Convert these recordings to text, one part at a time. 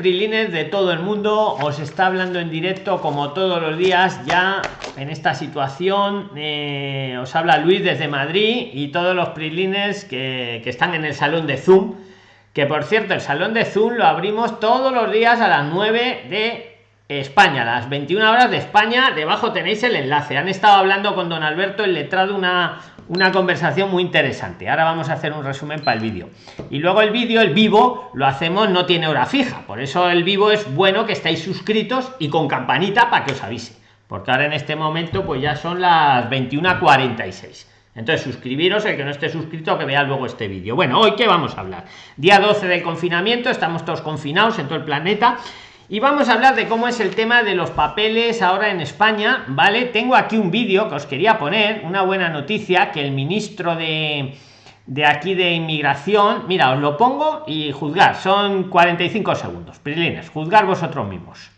Prilines de todo el mundo os está hablando en directo como todos los días ya en esta situación eh, os habla Luis desde Madrid y todos los Prilines que, que, están en el salón de Zoom que por cierto el salón de Zoom lo abrimos todos los días a las 9 de España las 21 horas de España debajo tenéis el enlace han estado hablando con don Alberto el letrado una una conversación muy interesante. Ahora vamos a hacer un resumen para el vídeo. Y luego el vídeo, el vivo, lo hacemos, no tiene hora fija. Por eso el vivo es bueno que estéis suscritos y con campanita para que os avise. Porque ahora en este momento pues ya son las 21.46. Entonces suscribiros, el que no esté suscrito, que vea luego este vídeo. Bueno, hoy qué vamos a hablar. Día 12 del confinamiento, estamos todos confinados en todo el planeta y vamos a hablar de cómo es el tema de los papeles ahora en España, ¿vale? Tengo aquí un vídeo que os quería poner, una buena noticia, que el ministro de, de aquí de inmigración, mira, os lo pongo y juzgar, son 45 segundos, Prilines, juzgar vosotros mismos.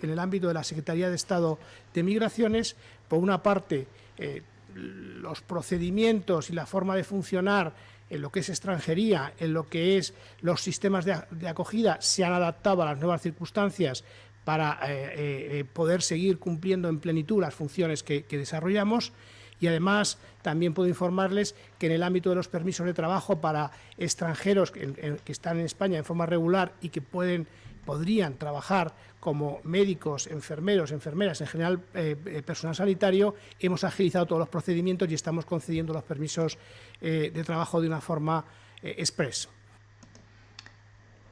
En el ámbito de la Secretaría de Estado de Migraciones, por una parte, eh, los procedimientos y la forma de funcionar en lo que es extranjería, en lo que es los sistemas de, acogida, se han adaptado a las nuevas circunstancias para eh, eh, poder seguir cumpliendo en plenitud las funciones que, desarrollamos. Y además también puedo informarles que en el ámbito de los permisos de trabajo para extranjeros que, están en España en forma regular y que pueden podrían trabajar como médicos, enfermeros, enfermeras, en general eh, eh, personal sanitario, hemos agilizado todos los procedimientos y estamos concediendo los permisos eh, de trabajo de una forma express.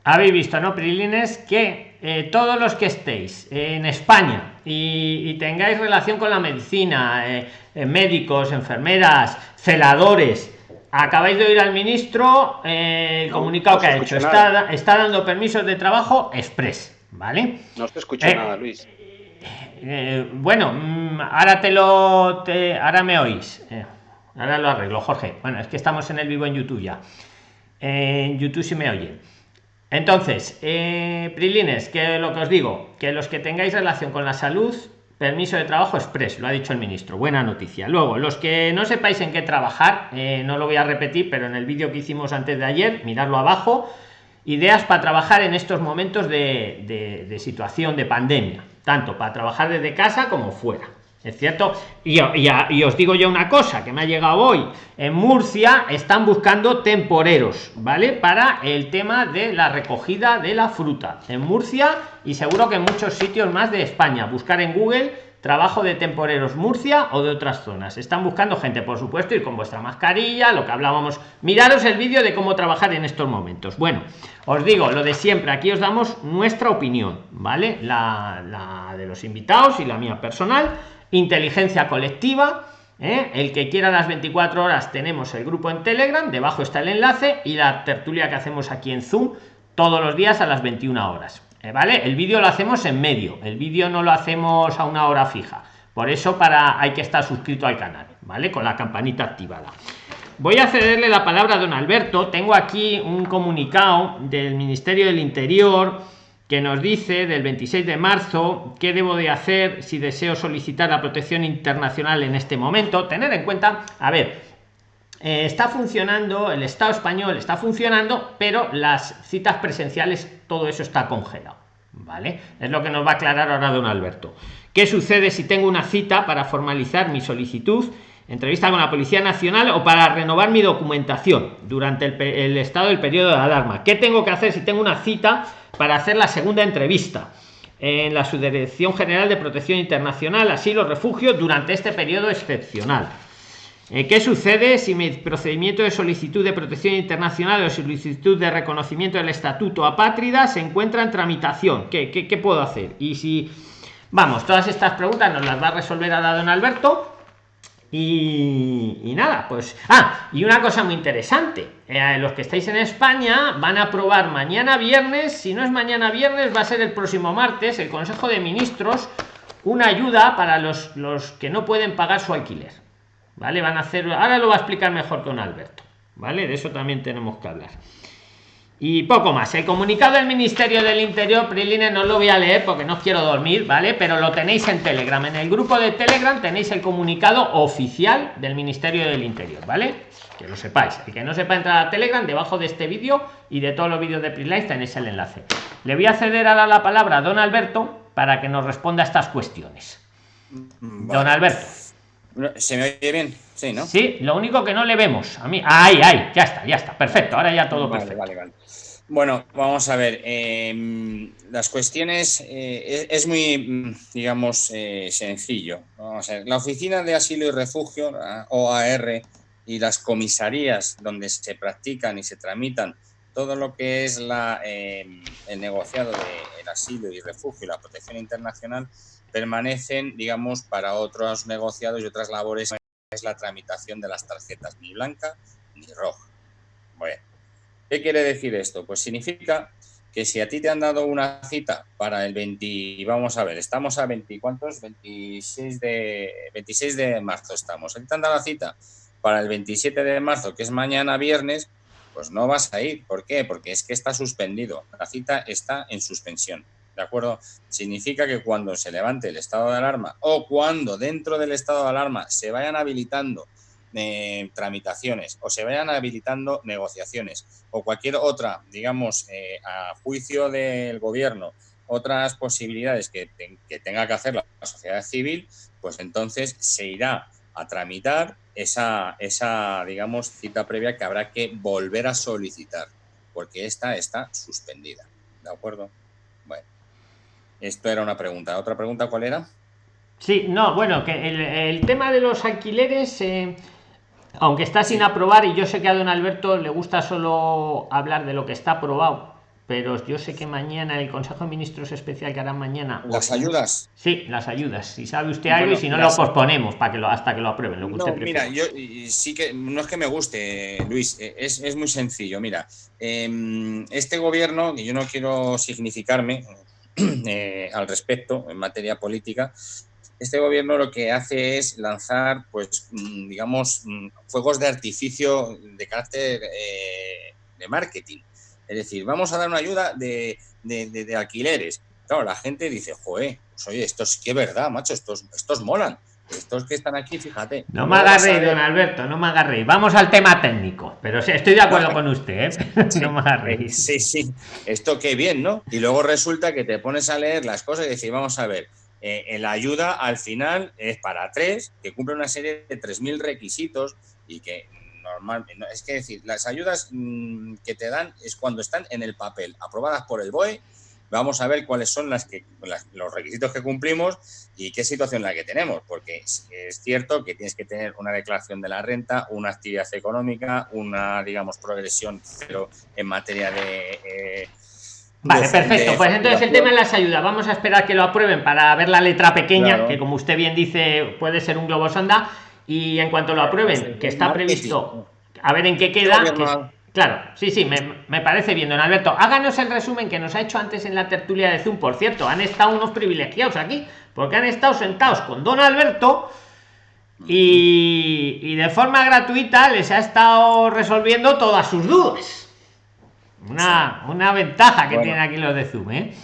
Habéis visto, ¿no, Prilines? Que todos los que estéis en España y, tengáis relación con la medicina, médicos, enfermeras, celadores, acabáis de oír al ministro el comunicado que ha hecho. Está, está, dando permisos de trabajo express, ¿vale? No te escucho eh, nada, Luis. Eh, bueno, mm, ahora te lo. Te, ahora me oís. Eh, ahora lo arreglo, Jorge. Bueno, es que estamos en el vivo en YouTube ya. En YouTube sí me oyen. Entonces, Prilines, que lo que os digo, que los que tengáis relación con la salud, Permiso de trabajo express, lo ha dicho el ministro. Buena noticia. Luego, los que no sepáis en qué trabajar, eh, no lo voy a repetir, pero en el vídeo que hicimos antes de ayer, miradlo abajo, ideas para trabajar en estos momentos de, de situación de pandemia, tanto para trabajar desde casa como fuera. ¿Es cierto? Y, os digo yo una cosa que me ha llegado hoy. En Murcia están buscando temporeros, ¿vale? Para el tema de la recogida de la fruta. En Murcia y seguro que en muchos sitios más de España. Buscar en Google trabajo de temporeros Murcia o de otras zonas. Están buscando gente, por supuesto, ir con vuestra mascarilla, lo que hablábamos. Miraros el vídeo de cómo trabajar en estos momentos. Bueno, os digo lo de siempre. Aquí os damos nuestra opinión, ¿vale? La de los invitados y la mía personal inteligencia colectiva ¿eh? el que quiera las 24 horas tenemos el grupo en telegram debajo está el enlace y la tertulia que hacemos aquí en zoom todos los días a las 21 horas ¿eh? vale el vídeo lo hacemos en medio el vídeo no lo hacemos a una hora fija. Por eso para hay que estar suscrito al canal vale con la campanita activada. Voy a cederle la palabra a don alberto. Tengo aquí un comunicado del ministerio del interior que nos dice del 26 de marzo qué debo de hacer si deseo solicitar la protección internacional en este momento tener en cuenta a ver eh, está funcionando el estado español está funcionando pero las citas presenciales todo eso está congelado vale es lo que nos va a aclarar ahora don alberto. Qué sucede si tengo una cita para formalizar mi solicitud entrevista con la Policía Nacional o para renovar mi documentación durante el, estado del periodo de alarma. ¿Qué tengo que hacer si tengo una cita para hacer la segunda entrevista en la Subdirección General de Protección Internacional, Asilo, Refugio durante este periodo excepcional. Eh, ¿Qué sucede si mi procedimiento de solicitud de protección internacional o solicitud de reconocimiento del estatuto apátrida se encuentra en tramitación? ¿Qué, qué, puedo hacer? Y si, vamos, todas estas preguntas nos las va a resolver a don Alberto y, nada, pues. Ah, y una cosa muy interesante. Eh, los que estáis en España van a aprobar mañana viernes. Si no es mañana viernes, va a ser el próximo martes. El Consejo de Ministros una ayuda para los, los que no pueden pagar su alquiler. ¿Vale? Van a hacer. Ahora lo va a explicar mejor con Alberto. ¿Vale? De eso también tenemos que hablar. Y poco más. El comunicado del Ministerio del Interior, Priline, no lo voy a leer porque no quiero dormir, ¿vale? Pero lo tenéis en Telegram. En el grupo de Telegram tenéis el comunicado oficial del Ministerio del Interior, ¿vale? Que lo sepáis. El que no sepa entrar a Telegram, debajo de este vídeo y de todos los vídeos de Priline tenéis el enlace. Le voy a ceder ahora la palabra a don Alberto para que nos responda a estas cuestiones. Don Alberto. ¿Se me oye bien? Sí, ¿no? Sí, lo único que no le vemos. A mí. Ahí, ahí, ya está, ya está. Perfecto. Ahora ya todo perfecto. Vale, vale. Bueno, vamos a ver. Em, las cuestiones eh, es, muy, digamos, eh, sencillo. Vamos a ver. La Oficina de Asilo y Refugio, OAR, y las comisarías donde se practican y se tramitan todo lo que es la, em, el negociado del asilo y refugio y la protección internacional permanecen, digamos, para otros negociados y otras labores. Es la tramitación de las tarjetas, ni blanca ni roja. Bueno, ¿qué quiere decir esto? Pues significa que si a ti te han dado una cita para el 20, vamos a ver, estamos a 20, ¿cuántos? 26 de, 26 de marzo estamos. A te han dado la cita para el 27 de marzo, que es mañana viernes, pues no vas a ir. ¿Por qué? Porque es que está suspendido. La cita está en suspensión. ¿De acuerdo? Significa que cuando se levante el estado de alarma o cuando dentro del estado de alarma se vayan habilitando eh, tramitaciones o se vayan habilitando negociaciones o cualquier otra, digamos, eh, a juicio del gobierno, otras posibilidades que, que tenga que hacer la sociedad civil, pues entonces se irá a tramitar esa, esa, digamos, cita previa que habrá que volver a solicitar, porque esta está suspendida. ¿De acuerdo? Bueno, esto era una pregunta. ¿Otra pregunta cuál era? Sí, no, bueno, que el, tema de los alquileres, eh, aunque está sin aprobar, y yo sé que a don Alberto le gusta solo hablar de lo que está aprobado, pero yo sé que mañana el Consejo de Ministros especial que hará mañana. ¿Las ayudas? Sí, las ayudas. Si sabe usted algo y si no lo posponemos para que lo, hasta que lo aprueben. Lo no, mira, yo sí que no es que me guste, Luis, e, es, es muy sencillo. Mira, em, este gobierno, y yo no quiero significarme eh, al respecto en materia política, este gobierno lo que hace es lanzar, pues, mm, digamos, mm, fuegos de artificio de carácter eh, de marketing es decir, vamos a dar una ayuda de, alquileres. Claro, la gente dice, joder, pues oye, esto es que verdad, macho, estos, estos molan. Estos que están aquí, fíjate. No me agarréis, don Alberto, no me agarréis. Vamos al tema técnico, pero estoy de acuerdo con usted, ¿eh? no me agarréis. Sí, sí, esto qué bien, ¿no? Y luego resulta que te pones a leer las cosas y decir, vamos a ver, eh, la ayuda al final es para tres, que cumple una serie de 3.000 requisitos y que normalmente, es que decir, las ayudas mm, que te dan es cuando están en el papel, aprobadas por el BOE, vamos a ver cuáles son las que, los requisitos que cumplimos y qué situación la que tenemos, porque es, cierto que tienes que tener una declaración de la renta, una actividad económica, una, digamos, progresión cero en materia de... Eh, vale, perfecto. pues entonces el tema de las ayudas. Vamos a esperar que lo aprueben para ver la letra pequeña, que como usted bien dice, puede ser un globo sonda y en cuanto lo aprueben, que está previsto, a ver en qué queda. Claro, sí, sí, me, parece bien, don Alberto. Háganos el resumen que nos ha hecho antes en la tertulia de Zoom. Por cierto, han estado unos privilegiados aquí, porque han estado sentados con don Alberto y, de forma gratuita les ha estado resolviendo todas sus dudas. Una, una ventaja que tienen aquí los de Zoom, ¿eh?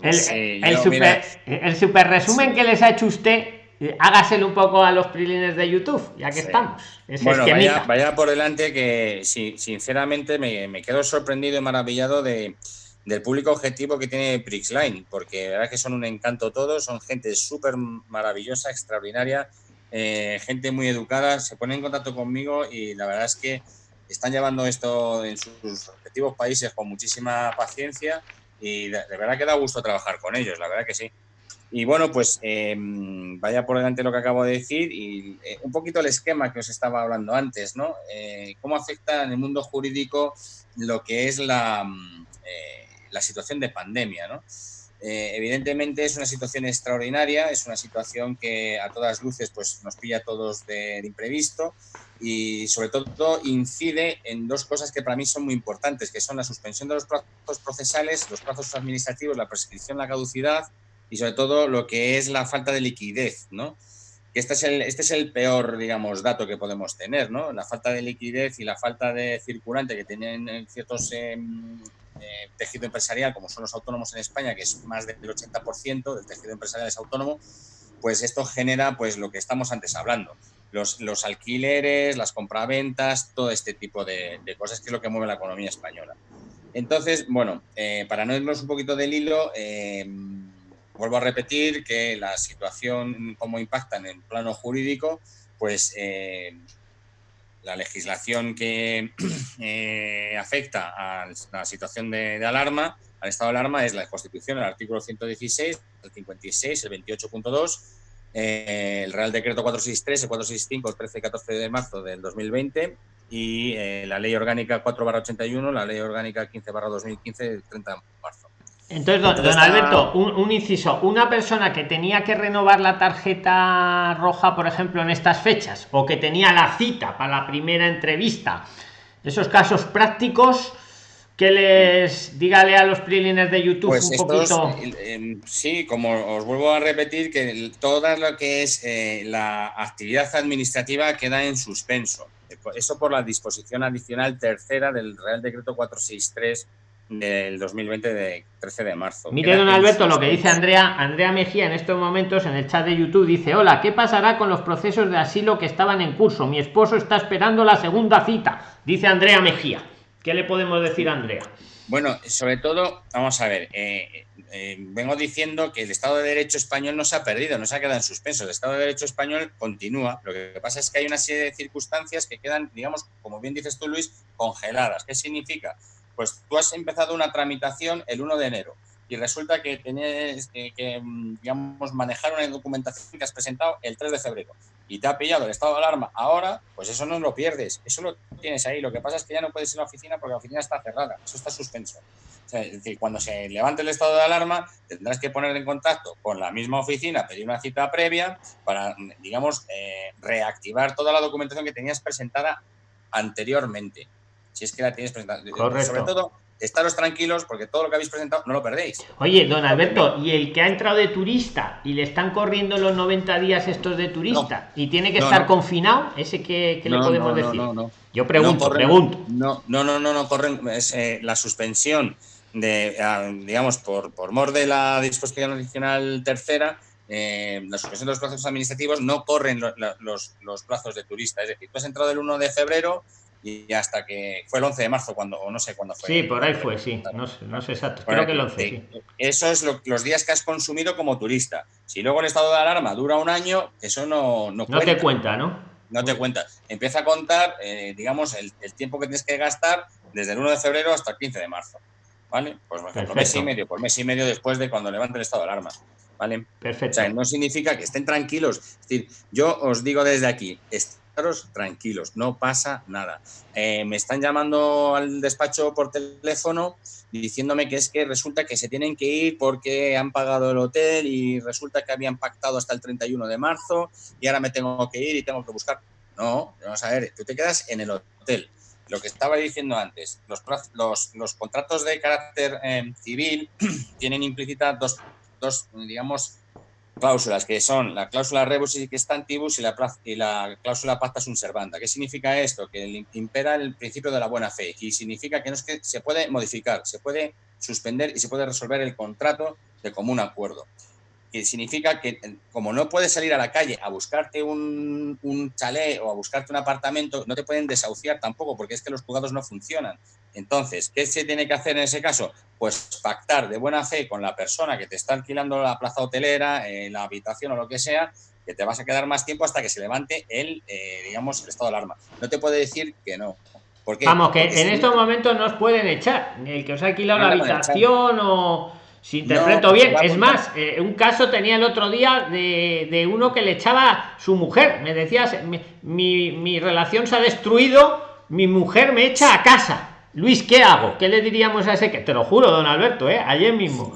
El, super, el super resumen que les ha hecho usted hágaselo un poco a los prilines de YouTube, ya que estamos. bueno, vaya, por delante que sí, sinceramente me, quedo sorprendido y maravillado de, del público objetivo que tiene Prixline, porque la verdad que son un encanto todos, son gente súper maravillosa, extraordinaria, eh, gente muy educada, se ponen en contacto conmigo y la verdad es que están llevando esto en sus respectivos países con muchísima paciencia y de verdad que da gusto trabajar con ellos, la verdad que sí. Y bueno, pues em, vaya por delante lo que acabo de decir y eh, un poquito el esquema que os estaba hablando antes, ¿no? Eh, ¿Cómo afecta en el mundo jurídico lo que es la, mm, eh, la situación de pandemia, ¿no? evidentemente es una situación extraordinaria, es una situación que a todas luces pues, nos pilla a todos de, de imprevisto y sobre todo incide en dos cosas que para mí son muy importantes, que son la suspensión de los plazos procesales, los plazos administrativos, la prescripción, la caducidad y sobre todo lo que es la falta de liquidez, ¿no? este es el, este es el peor, digamos, dato que podemos tener, ¿no? La falta de liquidez y la falta de circulante que tienen ciertos em, eh, tejido empresarial, como son los autónomos en España, que es más del 80% del tejido empresarial es autónomo, pues esto genera pues lo que estamos antes hablando. Los, los alquileres, las compraventas, todo este tipo de, cosas que es lo que mueve la economía española. Entonces, bueno, eh, para no irnos un poquito del hilo, em, Vuelvo a repetir que la situación, cómo impacta en el plano jurídico, pues eh, la legislación que eh, afecta a la situación de, alarma, al estado de alarma, es la Constitución, el artículo 116, el 56, el 28.2, eh, el Real Decreto 463, el 465, el 13 y 14 de marzo del 2020 y la Ley Orgánica 4-81, la Ley Orgánica 15-2015 del 30 de marzo. Entonces, don, Alberto, un, inciso, una persona que tenía que renovar la tarjeta roja, por ejemplo, en estas fechas, o que tenía la cita para la primera entrevista, esos casos prácticos, que les dígale a los prilines de YouTube pues un poquito. Em, sí, como os vuelvo a repetir, que toda lo que es eh, la actividad administrativa queda en suspenso. Eso por la disposición adicional tercera del Real Decreto 463 del 2020 de 13 de marzo. Mire, don Alberto, lo que dice Andrea, Andrea Mejía en estos momentos en el chat de YouTube dice, hola, ¿qué pasará con los procesos de asilo que estaban en curso? Mi esposo está esperando la segunda cita, dice Andrea Mejía. ¿Qué le podemos decir a Andrea? Bueno, sobre todo, vamos a ver, eh, eh, vengo diciendo que el Estado de Derecho español no se ha perdido, no se ha quedado en suspenso. El Estado de Derecho español continúa. Lo que pasa es que hay una serie de circunstancias que quedan, digamos, como bien dices tú, Luis, congeladas. ¿Qué significa? Pues tú has empezado una tramitación el 1 de enero y resulta que tienes que, mm, digamos, manejar una documentación que has presentado el 3 de febrero y te ha pillado el estado de alarma ahora, pues eso no lo pierdes, eso lo tienes ahí. Lo que pasa es que ya no puedes ir a la oficina porque la oficina está cerrada, eso está suspenso. es decir, cuando se levante el estado de alarma, tendrás que poner en contacto con la misma oficina, pedir una cita previa para, digamos, eh, reactivar toda la documentación que tenías presentada anteriormente si es que la tienes presentada. Sobre todo, estaros tranquilos porque todo lo que habéis presentado no lo perdéis. Oye, don Alberto, ¿y el que ha entrado de turista y le están corriendo los 90 días estos de turista y tiene que estar confinado? ¿Ese qué, le podemos decir? Yo pregunto, pregunto. No, no, no, no, no, corren. Es, eh, la suspensión de, ah, digamos, por, por mor de la disposición adicional tercera, eh, la suspensión de los plazos administrativos no corren los, los, plazos de turista. Es decir, tú has entrado el 1 de febrero y hasta que fue el 11 de marzo, cuando, no sé cuándo fue. Sí, por ahí fue, sí, no, no sé exacto, creo que el 11. Sí. Eso es los días que has consumido como turista. Si luego el estado de alarma dura un año, eso no, no, no te cuenta, ¿no? No te cuenta. Empieza a contar, eh, digamos, el, tiempo que tienes que gastar desde el 1 de febrero hasta el 15 de marzo. ¿Vale? Pues por ejemplo, mes y medio, por mes y medio después de cuando levante el estado de alarma. ¿Vale? Perfecto. O sea, no significa que estén tranquilos. Es decir, yo os digo desde aquí, tranquilos, no pasa nada. Eh, me están llamando al despacho por teléfono diciéndome que es que resulta que se tienen que ir porque han pagado el hotel y resulta que habían pactado hasta el 31 de marzo y ahora me tengo que ir y tengo que buscar. No, vamos a ver, tú te quedas en el hotel. Lo que estaba diciendo antes, los, los, los contratos de carácter eh, civil tienen implícita dos, dos, digamos, cláusulas que son la cláusula rebus y stantibus y la, y la cláusula pacta sunt servanda. ¿Qué significa esto? Que impera el principio de la buena fe y significa que no es que se puede modificar, se puede suspender y se puede resolver el contrato de común acuerdo que significa que como no puedes salir a la calle a buscarte un, un chalet o a buscarte un apartamento, no te pueden desahuciar tampoco, porque es que los juzgados no funcionan. Entonces, ¿qué se tiene que hacer en ese caso? Pues pactar de buena fe con la persona que te está alquilando la plaza hotelera, eh, la habitación o lo que sea, que te vas a quedar más tiempo hasta que se levante el, eh, digamos, el estado de alarma. No te puede decir que no. Vamos, que en estos momentos no os pueden echar. El que os ha alquilado la habitación o si interpreto bien, es más, eh, un caso tenía el otro día de, uno que le echaba su mujer. Me decías, mi, mi, relación se ha destruido, mi mujer me echa a casa. Luis, ¿qué hago? ¿Qué le diríamos a ese que te lo juro, don Alberto, eh? ayer mismo?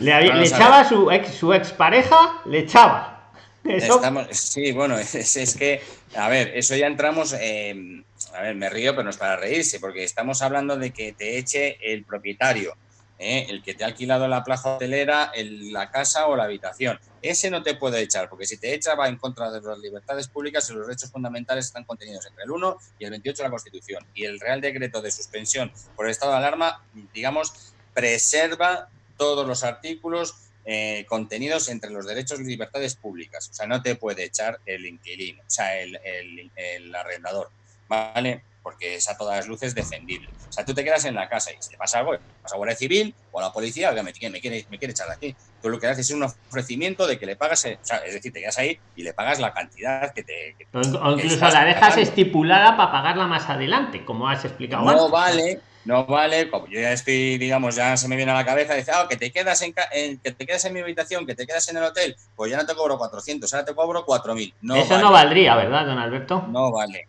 Le, echaba su ex, su expareja, le echaba. sí, bueno, es, que, a ver, eso ya entramos, a ver, me río, pero no es para reírse, porque estamos hablando de que te eche el propietario ¿eh? el que te ha alquilado la plaza hotelera, la casa o la habitación. Ese no te puede echar, porque si te echa va en contra de las libertades públicas y los derechos fundamentales están contenidos entre el 1 y el 28 de la Constitución. Y el Real Decreto de suspensión por el estado de alarma, digamos, preserva todos los artículos eh, contenidos entre los derechos y libertades públicas. O sea, no te puede echar el inquilino, o sea, el, el arrendador. ¿Vale? Porque es a todas luces defendible. O sea, tú te quedas en la casa y si te pasa algo, pasa a Guardia Civil o a la policía, me, quiere, me, quiere, me quiere echar de aquí. Tú lo que haces es un ofrecimiento de que le pagas, eh, o sea, es decir, te quedas ahí y le pagas la cantidad que te... o incluso la dejas estipulada para pagarla más adelante, como has explicado No vale, no vale, como yo ya estoy, digamos, ya se me viene a la cabeza, dice, ah, que te quedas en, que te quedas en mi habitación, que te quedas en el hotel, pues ya no te cobro 400, ahora te cobro 4000. No Eso no valdría, ¿verdad, don Alberto? No vale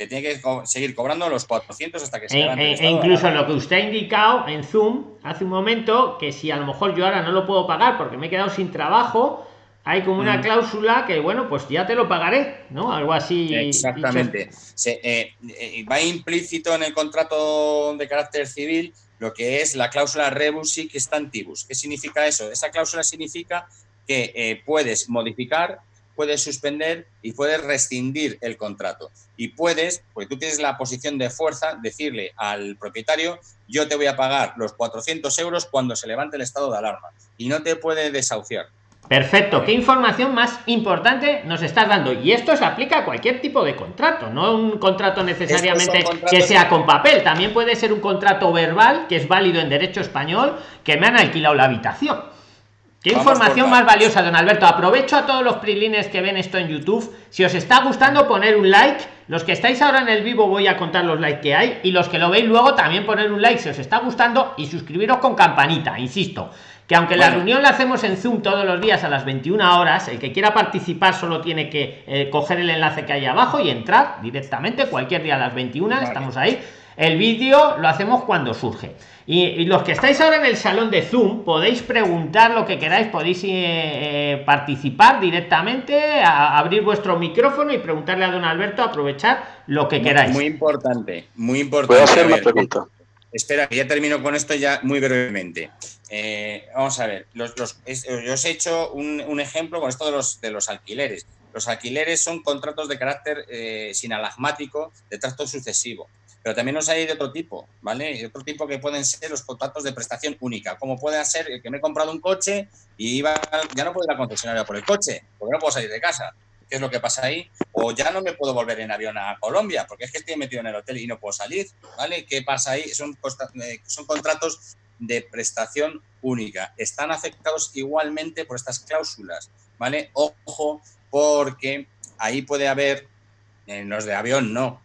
que tiene que seguir cobrando los 400 hasta que se e, e incluso lo que usted ha indicado en Zoom hace un momento, que si a lo mejor yo ahora no lo puedo pagar porque me he quedado sin trabajo, hay como una mm. cláusula que, bueno, pues ya te lo pagaré, ¿no? Algo así. Exactamente. Eh, eh, va implícito en el contrato de carácter civil lo que es la cláusula rebus sic stantibus. ¿Qué significa eso? Esa cláusula significa que eh, puedes modificar puedes suspender y puedes rescindir el contrato. Y puedes, porque tú tienes la posición de fuerza, decirle al propietario, yo te voy a pagar los 400 euros cuando se levante el estado de alarma. Y no te puede desahuciar. Perfecto, qué información más importante nos estás dando. Y esto se aplica a cualquier tipo de contrato, no un contrato necesariamente que sea con papel, también puede ser un contrato verbal que es válido en derecho español, que me han alquilado la habitación. Qué información más valiosa, don Alberto. Aprovecho a todos los prilines que ven esto en YouTube. Si os está gustando, poner un like. Los que estáis ahora en el vivo voy a contar los likes que hay. Y los que lo veis luego también poner un like si os está gustando y suscribiros con campanita. Insisto, que aunque la reunión la hacemos en Zoom todos los días a las 21 horas, el que quiera participar solo tiene que eh, coger el enlace que hay abajo y entrar directamente cualquier día a las 21. Estamos ahí. El vídeo lo hacemos cuando surge. Y, los que estáis ahora en el salón de Zoom, podéis preguntar lo que queráis, podéis eh, eh, participar directamente, abrir vuestro micrófono y preguntarle a don Alberto, aprovechar lo que queráis. Muy importante, muy importante. Puedo hacer una pregunta. Espera, ya termino con esto ya muy brevemente. Eh, vamos a ver, los, yo os he hecho un, ejemplo con esto de los, de los alquileres. Los alquileres son contratos de carácter sinalagmático de trato sucesivo. Pero también nos hay de otro tipo, ¿vale? Y otro tipo que pueden ser los contratos de prestación única, como puede ser el que me he comprado un coche y iba, ya no puedo ir a la concesionaria por el coche, porque no puedo salir de casa. ¿Qué es lo que pasa ahí? O ya no me puedo volver en avión a Colombia, porque es que estoy metido en el hotel y no puedo salir, ¿vale? ¿Qué pasa ahí? Son, eh, son contratos de prestación única. Están afectados igualmente por estas cláusulas, ¿vale? Ojo, porque ahí puede haber, en los de avión no,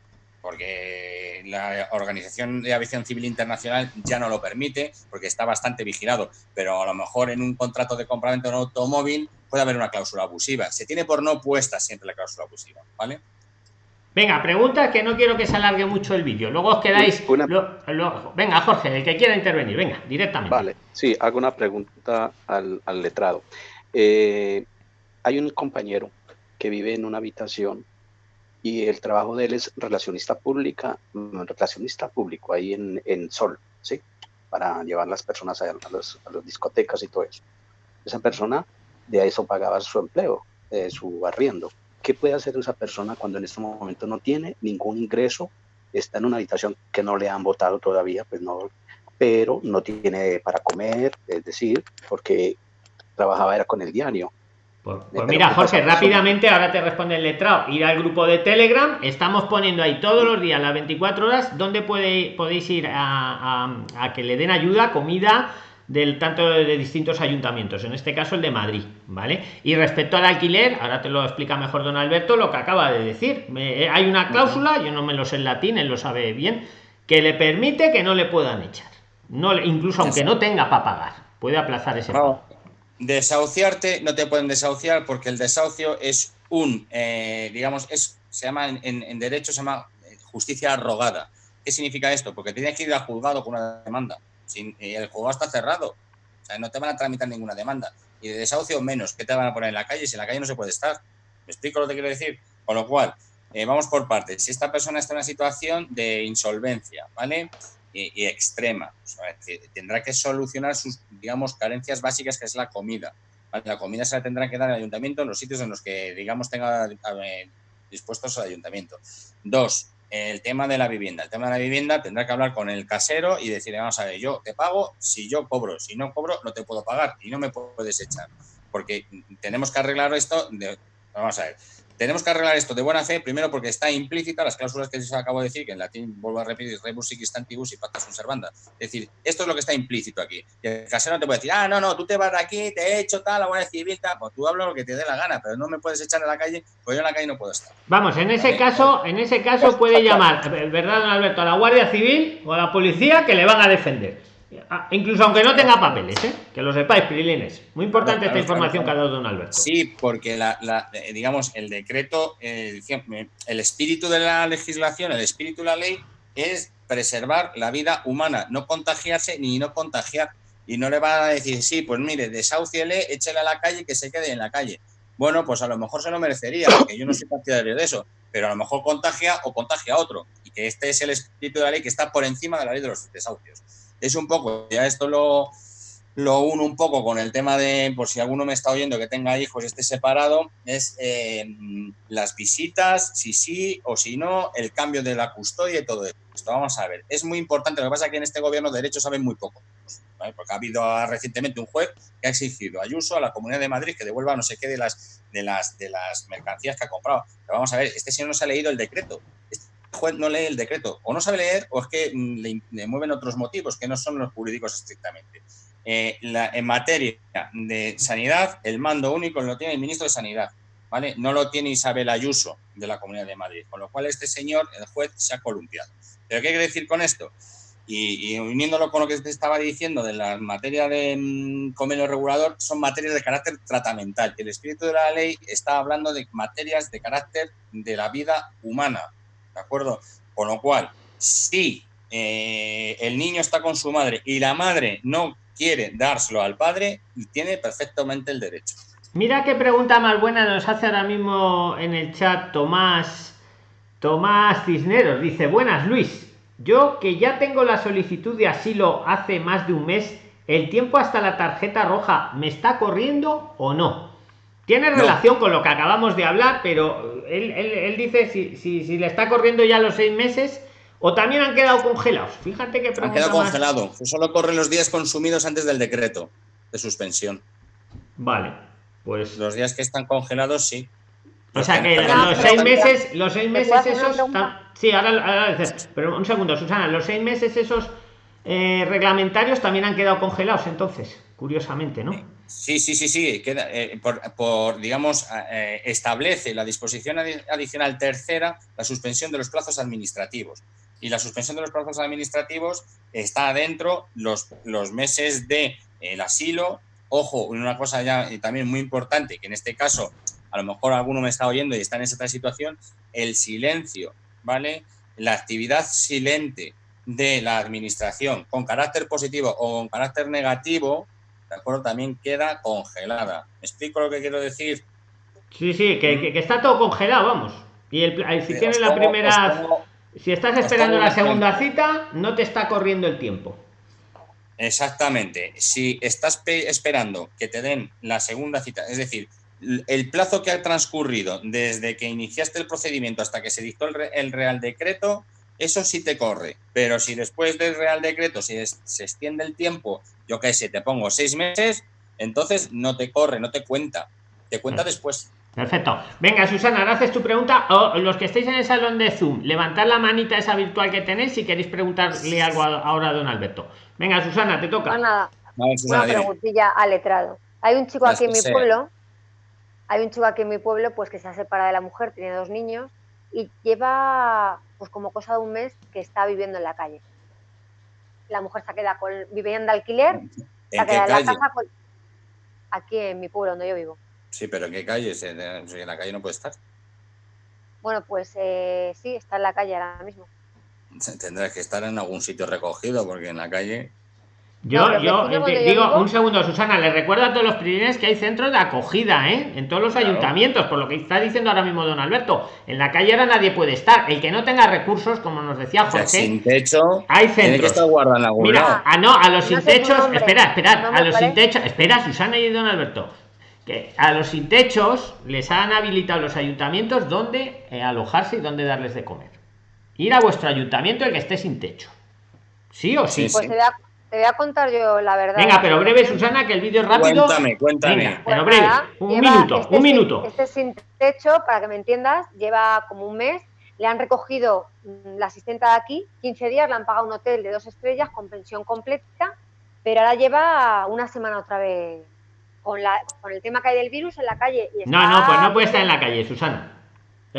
porque la Organización de Aviación Civil Internacional ya no lo permite, porque está bastante vigilado, pero a lo mejor en un contrato de compraventa de un automóvil puede haber una cláusula abusiva. Se tiene por no puesta siempre la cláusula abusiva, ¿vale? Venga, pregunta que no quiero que se alargue mucho el vídeo. Luego os quedáis. venga, Jorge, el que quiera intervenir, venga, directamente. Vale, sí, hago una pregunta al, letrado. Eh, hay un compañero que vive en una habitación y el trabajo de él es relacionista pública, mm, relacionista público ahí en, en Sol, ¿sí? Para llevar las personas a, los, las discotecas y todo eso. Esa persona de eso pagaba su empleo, eh, su arriendo. ¿Qué puede hacer esa persona cuando en este momento no tiene ningún ingreso? Está en una habitación que no le han votado todavía, pues no, pero no tiene para comer, es decir, porque trabajaba era con el diario pues, pues mira, Jorge, rápidamente, ahora te responde el letrado, ir al grupo de Telegram, estamos poniendo ahí todos los días, las 24 horas, donde podéis ir a, que le den ayuda, comida, del tanto de distintos ayuntamientos, en este caso el de Madrid, ¿vale? Y respecto al alquiler, ahora te lo explica mejor don Alberto, lo que acaba de decir. Eh, hay una cláusula, yo no me lo sé en latín, él lo sabe bien, que le permite que no le puedan echar. No, incluso aunque no tenga para pagar, puede aplazar ese pago. Desahuciarte no te pueden desahuciar porque el desahucio es un, eh, digamos, es, se llama en, derecho, se llama eh, justicia arrogada. ¿Qué significa esto? Porque tienes que ir al juzgado con una demanda. Sin, el juzgado está cerrado. O sea, no te van a tramitar ninguna demanda. Y de desahucio menos. ¿Qué te van a poner en la calle? Si en la calle no se puede estar. ¿Me explico lo que quiero decir? Con lo cual, eh, vamos por partes. Si esta persona está en una situación de insolvencia, ¿vale? Y, extrema. tendrá que solucionar sus, digamos, carencias básicas, que es la comida. La comida se la tendrá que dar al ayuntamiento en los sitios en los que, digamos, tenga dispuestos al ayuntamiento. Dos, el tema de la vivienda. El tema de la vivienda tendrá que hablar con el casero y decirle, vamos a ver, yo te pago si yo cobro, si no cobro no te puedo pagar y no me puedes echar. Porque tenemos que arreglar esto, de, vamos a ver, tenemos que arreglar esto de buena fe, primero porque está implícita las cláusulas que se acabo de decir, que en latín vuelvo a repetir, rebus sic stantibus y pacta sunt servanda. Es decir, esto es lo que está implícito aquí. Y el casero no te puede decir, ah, no, no, tú te vas de aquí, te he hecho tal, la Guardia Civil, tal, pues tú hablas lo que te dé la gana, pero no me puedes echar a la calle, pues yo en la calle no puedo estar. Vamos, en ese caso, en ese caso puede llamar, ¿verdad, don Alberto? A la Guardia Civil o a la policía que le van a defender. Ah, incluso aunque no tenga papeles, ¿eh? que lo sepáis, Pirilines. Muy importante esta información que ha dado don Alberto. Sí, porque la, eh, digamos, el decreto, eh, el espíritu de la legislación, el espíritu de la ley es preservar la vida humana, no contagiarse ni no contagiar. Y no le va a decir, sí, pues mire, desahuciele, échele a la calle que se quede en la calle. Bueno, pues a lo mejor se lo merecería, porque yo no soy partidario de eso, pero a lo mejor contagia o contagia a otro. Y que este es el espíritu de la ley que está por encima de la ley de los desahucios es un poco, ya esto lo, lo uno un poco con el tema de, por si alguno me está oyendo que tenga hijos y esté separado, es eh, las visitas, si sí o si no, el cambio de la custodia y todo esto. Vamos a ver, es muy importante, lo que pasa es que en este gobierno de derechos saben muy poco, porque ha habido recientemente un juez que ha exigido Ayuso, a la Comunidad de Madrid, que devuelva no sé qué de las, de las, de las mercancías que ha comprado. Pero vamos a ver, este señor no se ha leído el decreto juez no lee el decreto, o no sabe leer, o es que mm, le, mueven otros motivos que no son los jurídicos estrictamente. Eh, en materia de sanidad, el mando único lo tiene el ministro de Sanidad, ¿vale? No lo tiene Isabel Ayuso de la Comunidad de Madrid, con lo cual este señor, el juez, se ha columpiado. ¿Pero qué quiere decir con esto? Y, uniéndolo con lo que te estaba diciendo de la materia de mm, convenio regulador, son materias de carácter tratamental. El espíritu de la ley está hablando de materias de carácter de la vida humana, ¿de acuerdo? Con lo cual, si eh, el niño está con su madre y la madre no quiere dárselo al padre, tiene perfectamente el derecho. Mira qué pregunta más buena nos hace ahora mismo en el chat Tomás Tomás Cisneros. Dice, buenas Luis, yo que ya tengo la solicitud de asilo hace más de un mes, ¿el tiempo hasta la tarjeta roja me está corriendo o no? Tiene relación con lo que acabamos de hablar, pero él, dice si, si, le está corriendo ya los seis meses o también han quedado congelados. Fíjate que han quedado congelados. Solo corren los días consumidos antes del decreto de suspensión. Vale, pues los días que están congelados sí. O sea que los seis meses, los seis meses esos, sí, ahora, ahora, pero un segundo, Susana, los seis meses esos eh, reglamentarios también han quedado congelados entonces, curiosamente, ¿no? Sí, sí, sí, sí, queda, eh, por, digamos, eh, establece la disposición adicional tercera la suspensión de los plazos administrativos. Y la suspensión de los plazos administrativos está adentro los, los meses de el asilo. Ojo, una cosa ya también muy importante, que en este caso, a lo mejor alguno me está oyendo y está en esa situación, el silencio, ¿vale? La actividad silente de la administración con carácter positivo o con carácter negativo, ¿de acuerdo? También queda congelada. ¿Me explico lo que quiero decir? Sí, sí, que, que, está todo congelado, vamos. Y el, si tienes la primera... si estás esperando la segunda cita, no te está corriendo el tiempo. Exactamente. Si estás esperando que te den la segunda cita, es decir, el plazo que ha transcurrido desde que iniciaste el procedimiento hasta que se dictó el Real Decreto, eso sí te corre. Pero si después del Real Decreto se, se extiende el tiempo, yo qué sé, te pongo seis meses, entonces no te corre, no te cuenta. Te cuenta mm. después. Perfecto. Venga, Susana, ahora haces tu pregunta. O los que estéis en el salón de Zoom, levantad la manita esa virtual que tenéis si queréis preguntarle algo ahora a don Alberto. Venga, Susana, te toca. Pues nada, una preguntilla al letrado. Hay un chico aquí en mi pueblo, hay un chico aquí en mi pueblo pues que se ha separado de la mujer, tiene dos niños y lleva pues como cosa de un mes que está viviendo en la calle. La mujer se queda con, viviendo de alquiler, se queda en la casa aquí en mi pueblo donde yo vivo. Sí, pero ¿en qué calle? En la calle no puede estar. Bueno, pues eh, sí, está en la calle ahora mismo. Tendrá que estar en algún sitio recogido, porque en la calle. Yo, yo digo, un segundo, Susana, le recuerdo a todos los privilegios que hay centros de acogida, ¿eh? En todos los ayuntamientos, por lo que está diciendo ahora mismo don Alberto. En la calle ahora nadie puede estar. El que no tenga recursos, como nos decía José. sin techo, hay centros. que estar Mira, ah, no, a los sin techos, espera, espera, a los sin techos, espera, Susana y don Alberto. Que a los sin techos les han habilitado los ayuntamientos donde eh, alojarse y dónde darles de comer. Ir a vuestro ayuntamiento el que esté sin techo. ¿Sí o sí? Pues te voy a contar yo la verdad. Venga, pero breve, Susana, que el vídeo es rápido. Cuéntame, cuéntame. pero breve, un minuto, este un minuto. Este sin techo, para que me entiendas, lleva como un mes. Le han recogido mm, la asistenta de aquí, 15 días, le han pagado un hotel de dos estrellas con pensión completa, pero ahora lleva una semana otra vez con, la, con el tema que hay del virus en la calle. no, no, pues no puede estar en la calle, Susana.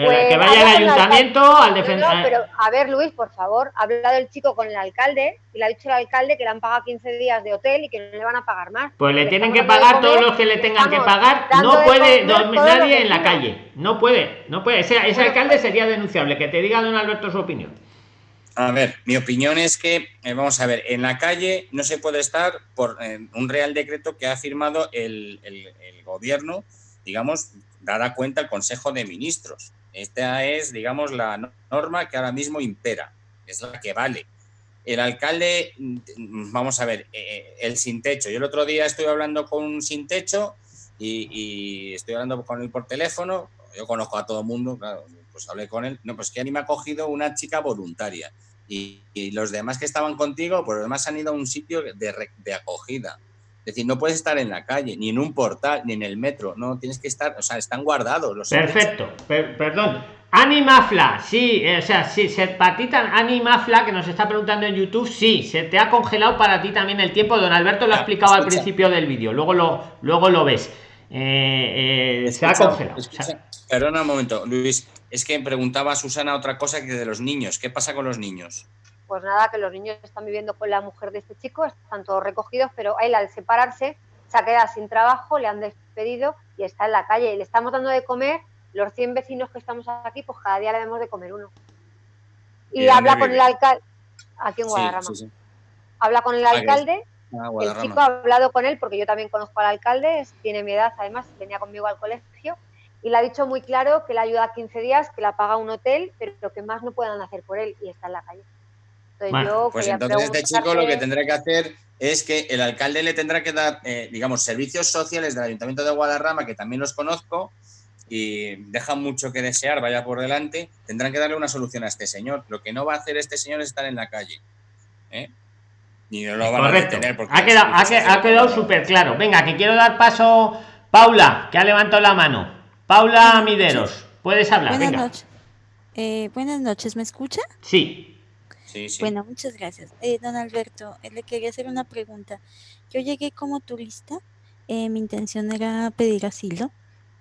Pues que vaya al ayuntamiento, al defensor. No, pero a ver, Luis, por favor, ha hablado el chico con el alcalde y le ha dicho el alcalde que le han pagado 15 días de hotel y que no le van a pagar más. Pues le tienen que pagar todos los que le tengan que pagar. No puede nadie en la calle. No puede, no puede. Ese, alcalde sería denunciable. Que te diga don Alberto su opinión. A ver, mi opinión es que, eh, vamos a ver, en la calle no se puede estar por eh, un real decreto que ha firmado el, el, el gobierno, digamos, dada cuenta el Consejo de Ministros. Esta es, digamos, la norma que ahora mismo impera, es la que vale. El alcalde, mm, vamos a ver, eh, el sin techo. Yo el otro día estoy hablando con un sin techo y, estoy hablando con él por teléfono. Yo conozco a todo el mundo, claro, pues hablé con él. No, pues que a mí me ha cogido una chica voluntaria. Y, los demás que estaban contigo, pues los demás han ido a un sitio de, de acogida. Es decir, no puedes estar en la calle, ni en un portal, ni en el metro. No, tienes que estar, o sea, están guardados los Perfecto, perdón. Animafla, sí, eh, o sea, sí, se patita Animafla que nos está preguntando en YouTube, sí, se te ha congelado para ti también el tiempo. Don Alberto lo ha explicado al principio del vídeo, luego lo, luego lo ves. Eh, eh, se ha congelado. Perdona un momento, Luis, es que preguntaba a Susana otra cosa que de los niños. ¿Qué pasa con los niños? Pues nada, que los niños están viviendo con la mujer de este chico, están todos recogidos, pero él al separarse se ha quedado sin trabajo, le han despedido y está en la calle. Y le estamos dando de comer, los 100 vecinos que estamos aquí, pues cada día le damos de comer uno. Y, habla con el alcalde, aquí en Guadarrama. Habla con el alcalde, ah, el chico ha hablado con él, porque yo también conozco al alcalde, tiene mi edad, además, venía conmigo al colegio, y le ha dicho muy claro que le ayuda 15 días, que la paga un hotel, pero que más no puedan hacer por él, y está en la calle pues entonces este chico lo que tendrá que hacer es que el alcalde le tendrá que dar, eh, digamos, servicios sociales del Ayuntamiento de Guadarrama, que también los conozco, y dejan mucho que desear, vaya por delante, tendrán que darle una solución a este señor. Lo que no va a hacer este señor es estar en la calle. ¿eh? Ni no lo van a detener porque ha quedado, ha, quedado súper claro. Venga, que quiero dar paso. Paula, que ha levantado la mano. Paula Mideros, puedes hablar. Buenas noches. Eh, buenas noches, ¿me escucha? Sí. Bueno, muchas gracias. Eh, don Alberto, eh, le quería hacer una pregunta. Yo llegué como turista, eh, mi intención era pedir asilo.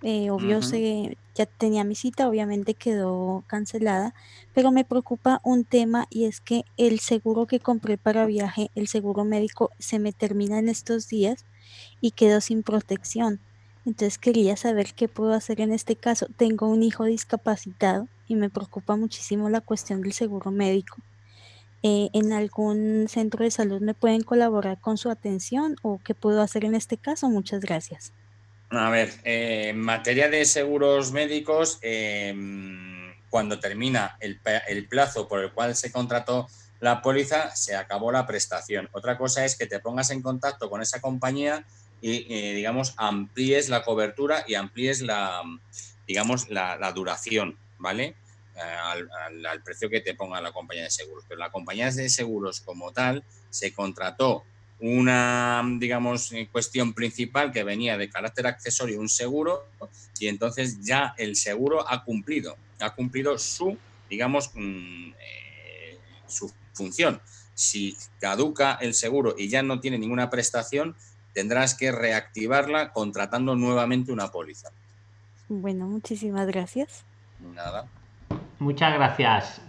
obvio, se, ya tenía mi cita, obviamente quedó cancelada, pero me preocupa un tema y es que el seguro que compré para viaje, el seguro médico, se me termina en estos días y quedo sin protección. Entonces quería saber qué puedo hacer en este caso. Tengo un hijo discapacitado y me preocupa muchísimo la cuestión del seguro médico. Eh, en algún centro de salud me pueden colaborar con su atención o qué puedo hacer en este caso. Muchas gracias. A ver, eh, en materia de seguros médicos, em, cuando termina el, plazo por el cual se contrató la póliza, se acabó la prestación. Otra cosa es que te pongas en contacto con esa compañía y, eh, digamos, amplíes la cobertura y amplíes la, digamos, la duración, ¿vale? Al, precio que te ponga la compañía de seguros. Pero la compañía de seguros como tal se contrató una, digamos, eh, cuestión principal que venía de carácter accesorio, un seguro, y entonces ya el seguro ha cumplido, ha cumplido su, digamos, mm, eh, su función. Si caduca el seguro y ya no tiene ninguna prestación, tendrás que reactivarla contratando nuevamente una póliza. Bueno, muchísimas gracias. Nada. Muchas gracias.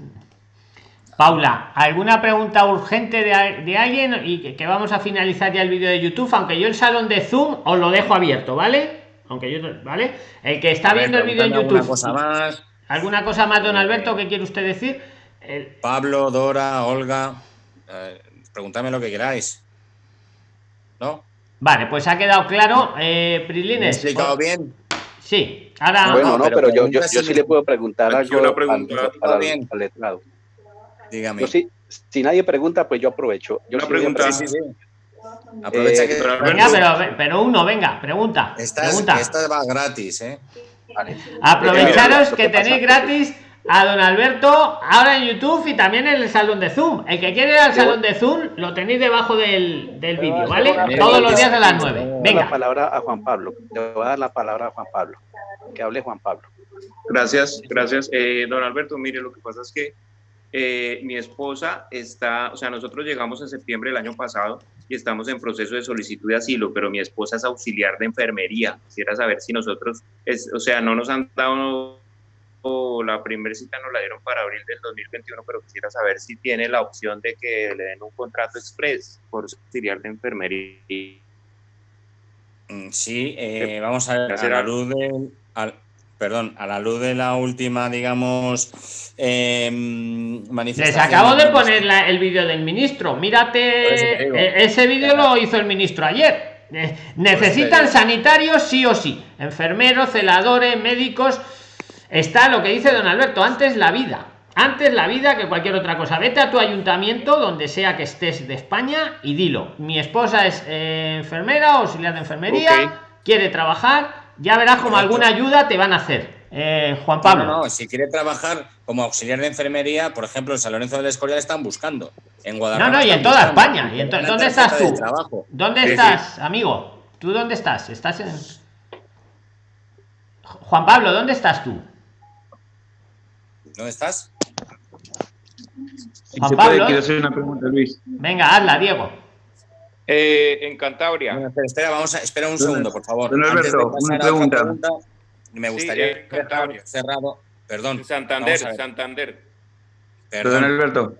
Paula, ¿alguna pregunta urgente de, alguien? Y que, vamos a finalizar ya el vídeo de YouTube, aunque yo el salón de Zoom os lo dejo abierto, ¿vale? Aunque yo, ¿vale? El que está viendo el vídeo en YouTube. Alguna cosa más. ¿Alguna cosa más, don Alberto, que quiere usted decir? Pablo, Dora, Olga, eh, lo que queráis. ¿no? Vale, pues ha quedado claro. Eh, Prilines. ¿Me he explicado bien? Sí, ahora. Bueno, no, pero, yo, yo, yo, sí le puedo preguntar algo una pregunta, al, al, al, al letrado. Dígame. Yo sí, si nadie pregunta, pues yo aprovecho. Yo una sí pregunta. Sí, sí, sí. Aprovecha Eh, que. Venga, pero, pero uno, venga, pregunta. Esta, pregunta. esta va gratis, ¿eh? Vale. Aprovecharos que tenéis gratis a don Alberto ahora en YouTube y también en el salón de Zoom. El que quiere ir al salón de Zoom lo tenéis debajo del, del vídeo, ¿vale? Mira, Todos los días a las mira, 9. Le doy la Venga. palabra a Juan Pablo. Le voy a dar la palabra a Juan Pablo. Que hable Juan Pablo. Gracias, gracias. Eh, don Alberto, mire, lo que pasa es que eh, mi esposa está, o sea, nosotros llegamos en septiembre del año pasado y estamos en proceso de solicitud de asilo, pero mi esposa es auxiliar de enfermería. Quisiera saber si nosotros, es, o sea, no nos han dado la primera cita nos la dieron para abril del 2021, pero quisiera saber si tiene la opción de que le den un contrato express por auxiliar de enfermería. Mm, Sí, eh, vamos a ver, a la luz de, al- perdón, a la luz de la última, digamos, eh, Les manifestación. acabo de poner la- el vídeo del ministro. Mírate, eh, ese vídeo lo hizo el ministro ayer. Eh, Necesitan sanitarios sí o sí. Enfermeros, celadores, médicos. Está lo que dice don Alberto, antes la vida. Antes la vida que cualquier otra cosa. Vete a tu ayuntamiento, donde sea que estés de España, y dilo. Mi esposa es eh, enfermera, auxiliar de enfermería, quiere trabajar. Ya verás como alguna ayuda te van a hacer. Eh, Juan Pablo. no, no, si quiere trabajar como auxiliar de enfermería, por ejemplo, en San Lorenzo del Escorial están buscando. En Guadalajara. No, no, y en toda. España. Y ¿Dónde estás tú? trabajo. ¿Dónde Sí, sí. estás, amigo? ¿Tú dónde estás? ¿Estás en. Juan Pablo, ¿dónde estás tú? ¿Dónde estás? Si Juan se Pablo, puede, quiero hacer una pregunta, Luis. Venga, hazla, Diego. Eh, en Cantabria. Bueno, espera, espera, vamos a, espera un segundo, por favor. don Antes de Alberto, pasar una pregunta. me Sí, gustaría eh, Cantabria. cerrado. Perdón. Santander, Santander. perdón. Don Alberto,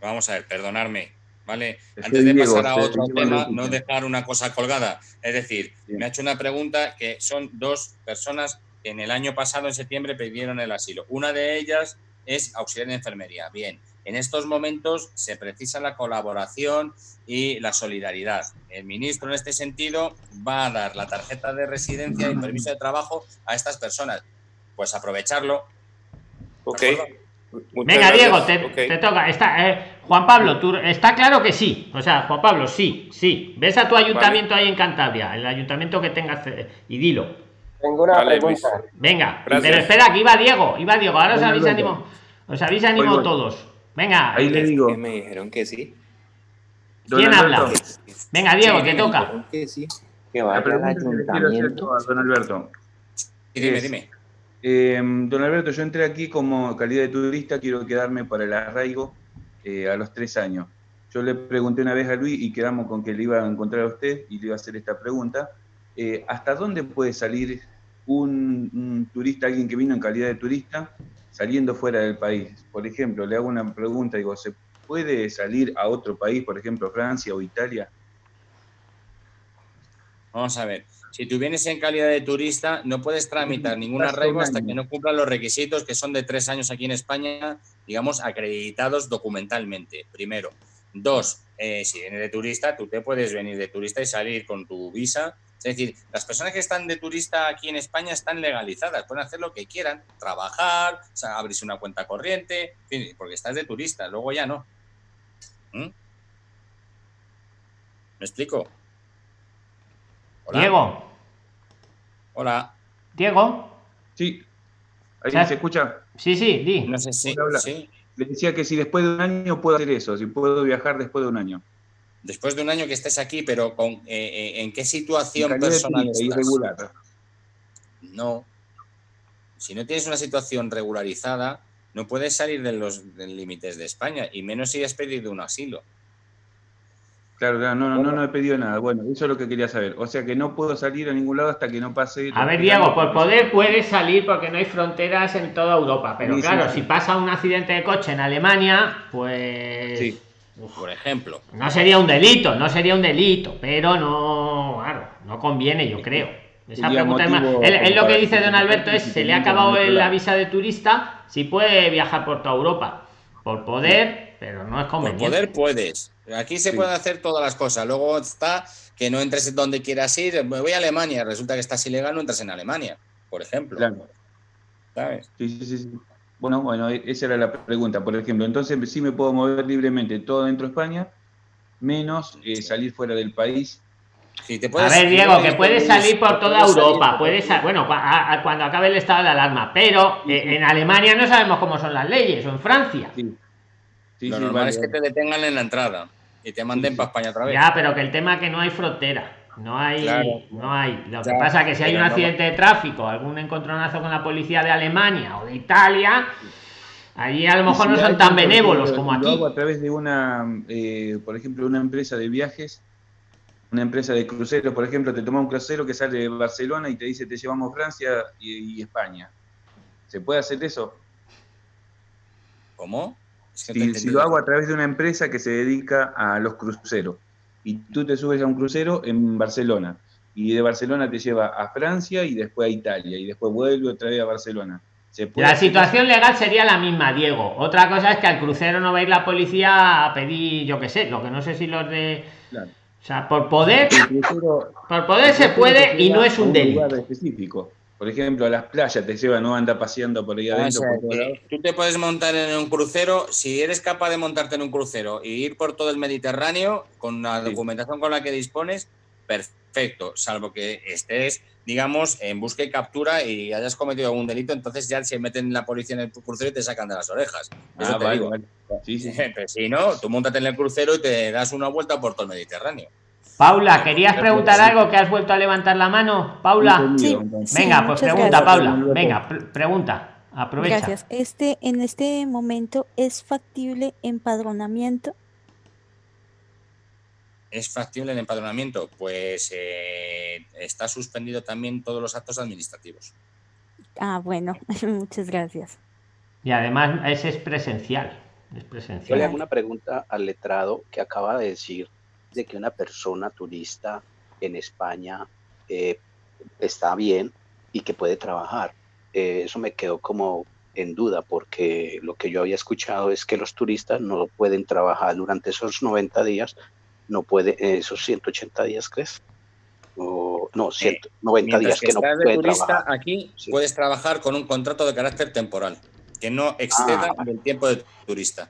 Vamos a ver, perdonarme, ¿vale? Antes de pasar a otro tema, no dejar una cosa colgada. Es decir, me ha hecho una pregunta que son dos personas en el año pasado, en septiembre, pidieron el asilo. Una de ellas es auxiliar de enfermería. Bien, en estos momentos se precisa la colaboración y la solidaridad. El ministro, en este sentido, va a dar la tarjeta de residencia y permiso de trabajo a estas personas. Pues aprovecharlo. Ok. Venga, gracias. Diego, te toca. Está, eh, Juan Pablo, tú, está claro que sí. O sea, Juan Pablo, sí, sí. Ves a tu ayuntamiento ahí en Cantabria, el ayuntamiento que tengas, eh, y dilo. Tengo una Vale, pregunta. Venga, Gracias. pero espera, que iba Diego, iba Diego. Ahora os Don habéis Alberto. animado. Os habéis animado todos. Venga, ahí le digo. Me dijeron que sí. Don ¿quién Alberto, habla? Venga, Diego, Sí, te toca. Que sí. Que La vaya al ayuntamiento. a don Alberto. Y dime, dime. Eh, don Alberto, yo entré aquí como calidad de turista, quiero quedarme para el arraigo eh, a los tres años. Yo le pregunté una vez a Luis y quedamos con que le iba a encontrar a usted y le iba a hacer esta pregunta. Eh, ¿Hasta dónde puede salir un, un turista, alguien que vino en calidad de turista, saliendo fuera del país? Por ejemplo, le hago una pregunta, digo, ¿se puede salir a otro país, por ejemplo, Francia o Italia? Vamos a ver. Si tú vienes en calidad de turista, no puedes tramitar ningún arraigo hasta que no cumplan los requisitos que son de tres años aquí en España, digamos, acreditados documentalmente, primero. Dos, eh, si vienes de turista, tú te puedes venir de turista y salir con tu visa. Es decir, las personas que están de turista aquí en España están legalizadas, pueden hacer lo que quieran, trabajar, o sea, abrirse una cuenta corriente, en fin, porque estás de turista, luego ya no. ¿Mm? ¿Me explico? Hola. Diego, Hola. Diego. Sí. ¿Ahí Ya- se escucha? Sí, sí, di. No sé si. Sí. Le decía que si después de un año puedo hacer eso, si puedo viajar después de un año. Después de un año que estés aquí, pero con, eh, eh, ¿en qué situación personal estás? irregular. No. Si no tienes una situación regularizada, no puedes salir de los límites de España, y menos si has pedido un asilo. Claro, claro, no, no, no, no he pedido nada. Bueno, eso es lo que quería saber. O sea que no puedo salir a ningún lado hasta que no pase. A ver, Diego, por poder puedes salir porque no hay fronteras en toda Europa. Pero Sí, sí, claro, sí. si pasa un accidente de coche en Alemania, pues. Sí. Por ejemplo. No sería un delito, no sería un delito, pero no, claro, no conviene, yo creo. Esa pregunta es más. motivo Él, él lo que dice don Alberto es: se le ha acabado la visa de turista, si puede viajar por toda Europa. Por poder, pero no es conveniente. Por poder puedes. Aquí se pueden hacer todas las cosas. Luego está que no entres donde quieras ir. Me voy a Alemania, resulta que estás ilegal, no entras en Alemania, por ejemplo. Claro. ¿Sabes? Sí, sí, sí. Bueno, bueno, e-, esa era la pregunta, por ejemplo. Entonces sí me puedo mover libremente todo dentro de España, menos eh, salir fuera del país. a ver, Diego, que puedes salir por toda Europa, puedes, bueno, cuando acabe el estado de alarma, pero eh, en Alemania no sabemos cómo son las leyes, o en Francia. Lo normal es que te detengan en la entrada y te manden para España otra vez. Ya, pero que el tema es que no hay frontera. No hay, no hay. Lo que pasa es que si hay un accidente de tráfico, algún encontronazo con la policía de Alemania o de Italia, allí a lo mejor no son tan benévolos como aquí. a través de una, eh, por ejemplo, una empresa de viajes, una empresa de cruceros, por ejemplo, te toma un crucero que sale de Barcelona y te dice te llevamos Francia y, España. ¿Se puede hacer eso? ¿Cómo? si lo hago a través de una empresa que se dedica a los cruceros y tú te subes a un crucero en Barcelona y de Barcelona te lleva a Francia y después a Italia y después vuelve otra vez a Barcelona. la situación legal sería la misma, Diego. Otra cosa es que al crucero no va a ir la policía a pedir, yo qué sé, lo que no sé si los de... O sea, por poder, por poder se puede y no es un delito. específico. Por ejemplo, a las playas te lleva, no anda paseando por ahí adentro. tú te puedes montar en un crucero, si eres capaz de montarte en un crucero e ir por todo el Mediterráneo con la documentación con la que dispones, perfecto, salvo que estés, digamos, en busca y captura y hayas cometido algún delito, entonces ya se meten la policía en el crucero y te sacan de las orejas. Eso ah, te digo. si no, tú montate en el crucero y te das una vuelta por todo el Mediterráneo. Paula, ¿querías preguntar algo que has vuelto a levantar la mano? Paula. Venga, pues pregunta, Paula. Venga, pregunta. Aprovecha. Gracias. Este, en este momento, ¿es factible empadronamiento? ¿Es factible el empadronamiento? Pues eh, está suspendido también todos los actos administrativos. Ah, bueno, muchas gracias. Y además ese es presencial. Es presencial. Yo le hago una pregunta al letrado que acaba de decir de que una persona turista en España eh, está bien y que puede trabajar. Eh, eso me quedó como en duda porque lo que yo había escuchado es que los turistas no pueden trabajar durante esos 90 días, no puede, eh, esos 180 días, ¿crees? O, no, 190 días que, no puede turista, Aquí puedes trabajar con un contrato de carácter temporal, que no exceda ah. el tiempo de turista.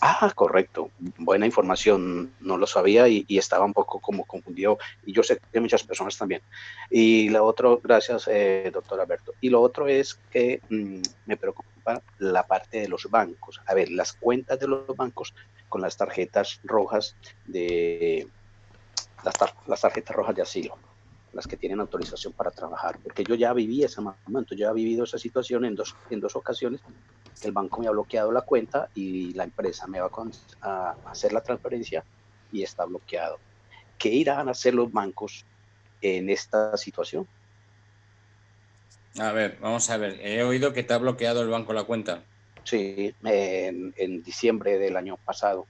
Ah, correcto. Buena información. No lo sabía y, estaba un poco como confundido. Y yo sé que muchas personas también. Y lo otro, gracias, eh, doctor Alberto. Y lo otro es que mm, me preocupa la parte de los bancos. A ver, las cuentas de los bancos con las tarjetas rojas de las, tarjetas rojas de asilo las que tienen autorización para trabajar, porque yo ya viví ese momento, yo ya he vivido esa situación en dos, en dos ocasiones el banco me ha bloqueado la cuenta y la empresa me va a, hacer la transferencia y está bloqueado. ¿Qué irán a hacer los bancos en esta situación? A ver, vamos a ver. He oído que te ha bloqueado el banco la cuenta. Sí, en, diciembre del año pasado.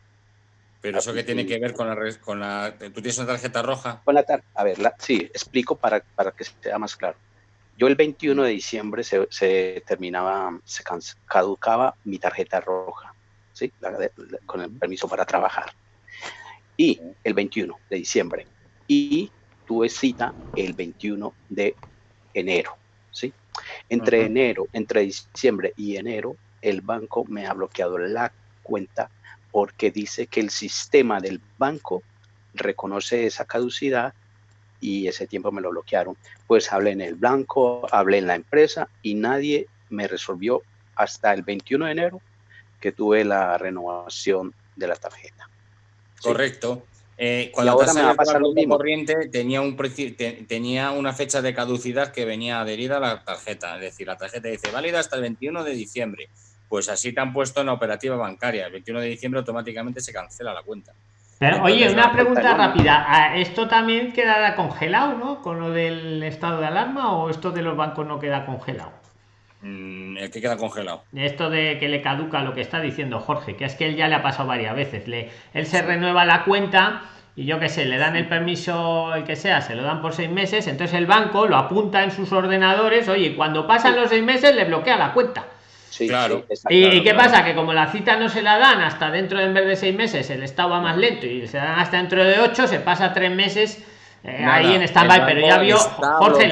Pero eso que tiene que ver con la, con la... ¿Tú tienes una tarjeta roja? Con la a ver, sí, explico para, para que sea más claro. Yo el 21 de diciembre se, terminaba, se caducaba mi tarjeta roja, ¿sí? con el permiso para trabajar. Y el 21 de diciembre. Y tuve cita el 21 de enero, ¿sí? Entre enero, entre diciembre y enero, el banco me ha bloqueado la cuenta porque dice que el sistema del banco reconoce esa caducidad y ese tiempo me lo bloquearon. Pues hablé en el blanco, hablé en la empresa y nadie me resolvió hasta el 21 de enero que tuve la renovación de la tarjeta. Correcto. Eh, cuando ahora me va a pasar lo mismo. corriente tenía, un, tenía una fecha de caducidad que venía adherida a la tarjeta. Es decir, la tarjeta dice válida hasta el 21 de diciembre. Pues así te han puesto en la operativa bancaria. El 21 de diciembre automáticamente se cancela la cuenta oye, una pregunta rápida. Ah, ¿Esto también quedará congelado, no? Con lo del estado de alarma o esto de los bancos no queda congelado? Mm, ¿El que queda congelado? Esto de que le caduca lo que está diciendo Jorge, que es que él ya le ha pasado varias veces. Le, él se renueva la cuenta y yo qué sé, le dan el permiso, el que sea, se lo dan por seis meses, entonces el banco lo apunta en sus ordenadores, oye, cuando pasan los seis meses le bloquea la cuenta. Claro. ¿Y, qué pasa? Que como la cita no se la dan hasta dentro de en vez de seis meses, el Estado va más lento y se dan hasta dentro de ocho, se pasa tres meses eh, ahí en stand-by, pero ya vio, Jorge,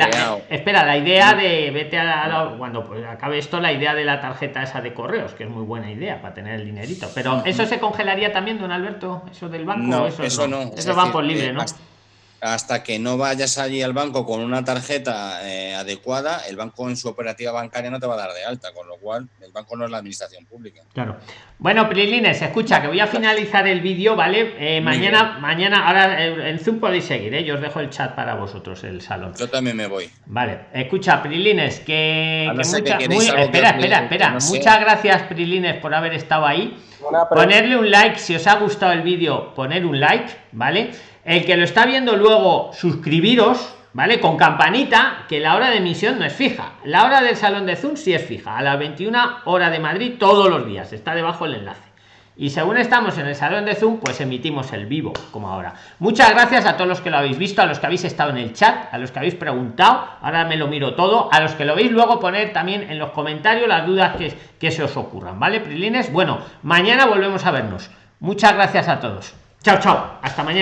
espera, la idea de vete a, cuando pues, acabe esto, la idea de la tarjeta esa de correos, que es muy buena idea para tener el dinerito, pero eso se congelaría también, don Alberto, eso del banco, no, eso, eso no, eso van por libre, ¿no? hasta que no vayas allí al banco con una tarjeta eh, adecuada, el banco en su operativa bancaria no te va a dar de alta, con lo cual el banco no es la administración pública. Claro. Bueno, Prilines, escucha, que voy a finalizar el vídeo, ¿vale? Eh, mañana, mañana, ahora en Zoom podéis seguir, ¿eh? Yo os dejo el chat para vosotros, el salón. Yo también me voy. Vale, escucha, Prilines, que, espera, espera, espera. Muchas gracias, Prilines, por haber estado ahí. Ponerle un like, si os ha gustado el vídeo, poner un like, ¿vale? El que lo está viendo luego, suscribiros, ¿vale? Con campanita, que la hora de emisión no es fija. La hora del salón de Zoom sí es fija, a las 21 hora de Madrid todos los días. Está debajo el enlace. Y según estamos en el salón de Zoom, pues emitimos el vivo, como ahora. Muchas gracias a todos los que lo habéis visto, a los que habéis estado en el chat, a los que habéis preguntado. Ahora me lo miro todo. A los que lo veis luego poner también en los comentarios las dudas que, que se os ocurran, ¿vale, Prilines? Bueno, mañana volvemos a vernos. Muchas gracias a todos. Chao, chao. Hasta mañana.